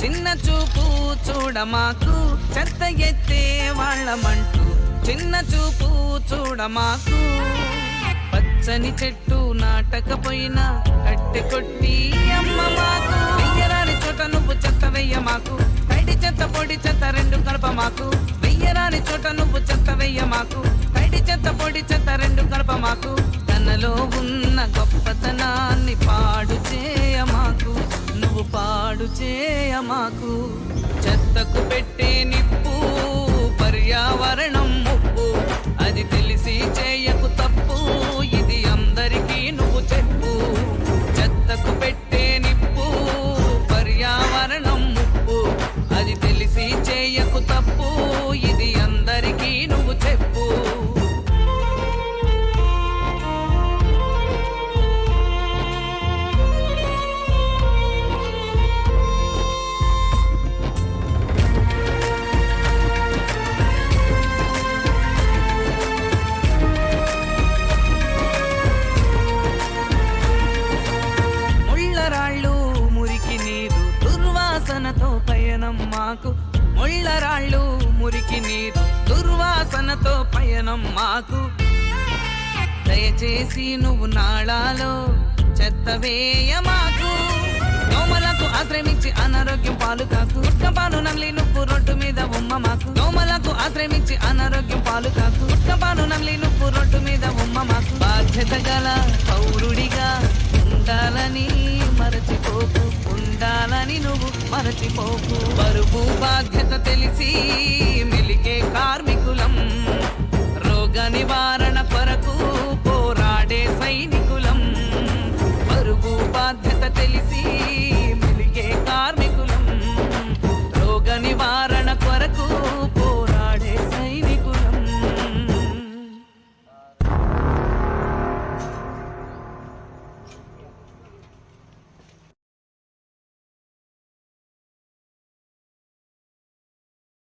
చిన్న చూపు చూడమాకు చెత్త ఎత్తే వాళ్ళమంటూ చిన్న చూపు చూడమాకు. పచ్చని చెట్టు నాటకపోయినా కట్టె కొట్టి అమ్మ మాకు. వెయ్యరాని చోట నువ్వు చెత్త వెయ్య మాకు తడి చెత్త పొడి చెత్త రెండు కలప మాకు వెయ్యరాని చోట నువ్వు చెత్త వెయ్య మాకు తడి చెత్త పొడి చెత్త రెండు కలప మాకు తనలో ఉన్న గొప్ప పాడు చేయ మాకు. చెత్తకు పెట్టే నిప్పు పర్యావరణం ముప్పు. అది తెలిసి చేయకు తప్పు ఇది అందరికీ నువ్వు చెప్పు. చెత్తకు పెట్టే మాకు ముళ్ళరాళ్ళు మురికి నీరు దుర్వాసనతో పయనం మాకు. దయచేసి నువ్వు నాళాలో చెత్త వేయ మాకు. దోమలకు ఆశ్రమించి అనారోగ్యం పాలు కాకు. గుట్క పాలు నమ్లి నువ్వు రొట్టు మీద ఉమ్మ మాకు. దోమలకు ఆశ్రమించి మరచిపోకు. బరువు బాధ్యత తెలిసి మిలికే కార్మికులం. రోగ నివారణ కొరకు పోరాడే సైనికులం. బరువు బాధ్యత తెలిసి